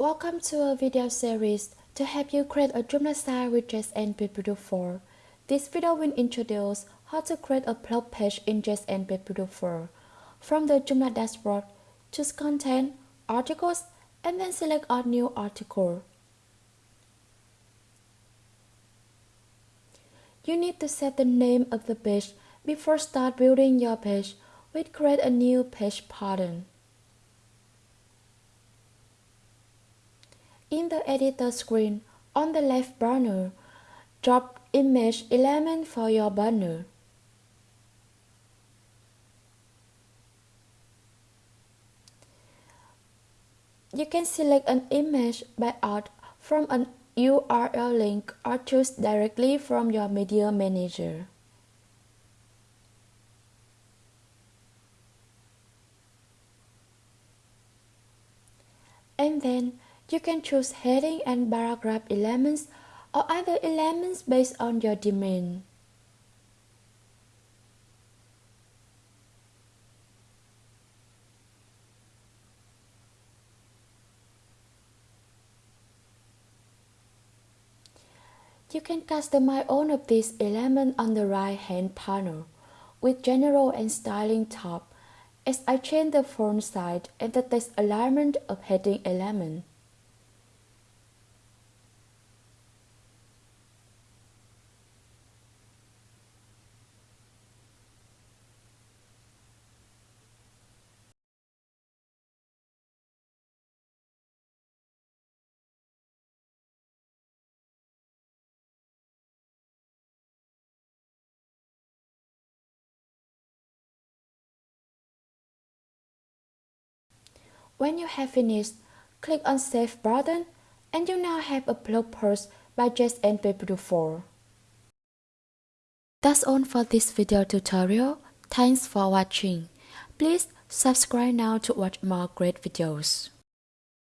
Welcome to a video series to help you create a Joomla site with JSON 4. This video will introduce how to create a blog page in JSON 4. From the Joomla dashboard, choose Content, Articles, and then select a new article. You need to set the name of the page before start building your page. We create a new page pattern. In the editor screen, on the left banner, drop image element for your banner. You can select an image by art from an URL link or choose directly from your media manager. And then you can choose heading and paragraph elements or other elements based on your demand. You can customize all of these elements on the right-hand panel with General and Styling tab as I change the font size and the text alignment of heading element. When you have finished, click on Save button and you now have a blog post by JSON 4. That's all for this video tutorial. Thanks for watching. Please subscribe now to watch more great videos.